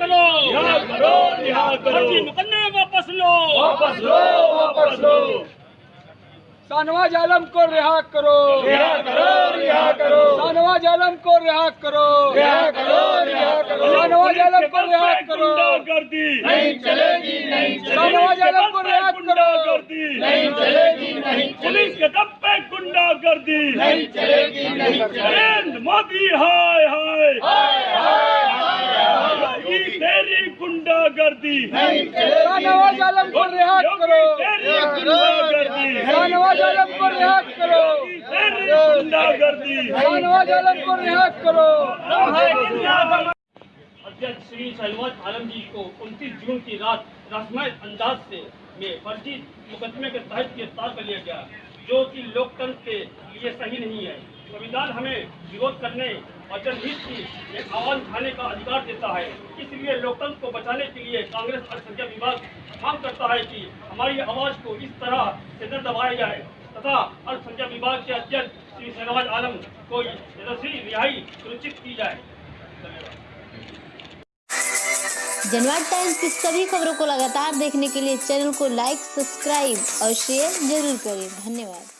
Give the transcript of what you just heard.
करो। रिहा करो रिहा करो। मुकदमे वापस लो। वापस लो वापस लो। शाहनवाज आलम को रिहा करो। रिहा करो रिहा करो। शाहनवाज आलम को रिहा करो। रिहा करो रिहा करो। शाहनवाज आलम को रिहा करो। गर्दी नहीं चलेगी नहीं शाहनवाज आलम को रिहा करो। गर्दी नहीं चलेगी नहीं पुलिस के दब पे गुंडागर्दी। नहीं चलेगी नहीं नरेंद्र मोदी हाय हाय। गुंडागर्दी। शाहनवाज आलम को रिहा करो। गुंडागर्दी। शाहनवाज आलम को रिहा करो। गुंडागर्दी। शाहनवाज आलम को रिहा करो। अध्यक्ष श्री शहनवाज आलम जी को 29 जून की रात रस्मय अंदाज से में फर्जी मुकदमे के तहत गिरफ़्तार कर लिया गया। जो कि लोकतंत्र के लिए सही नहीं है। संविधान हमें विरोध करने और जनहित की एक आवाज़ उठाने का अधिकार देता है। इसलिए लोकतंत्र को बचाने के लिए कांग्रेस अल्पसंख्यक विभाग मांग करता है कि हमारी आवाज़ को इस तरह से न दबाया जाए। तथा अल्पसंख्यक विभाग के अध्यक्ष श्री शहनवाज आलम को रिहाई सुनिश्चित की जाए। धन्यवाद। जनवाद टाइम्स की सभी खबरों को लगातार देखने के लिए चैनल को लाइक, सब्सक्राइब और शेयर ज़रूर करें। धन्यवाद।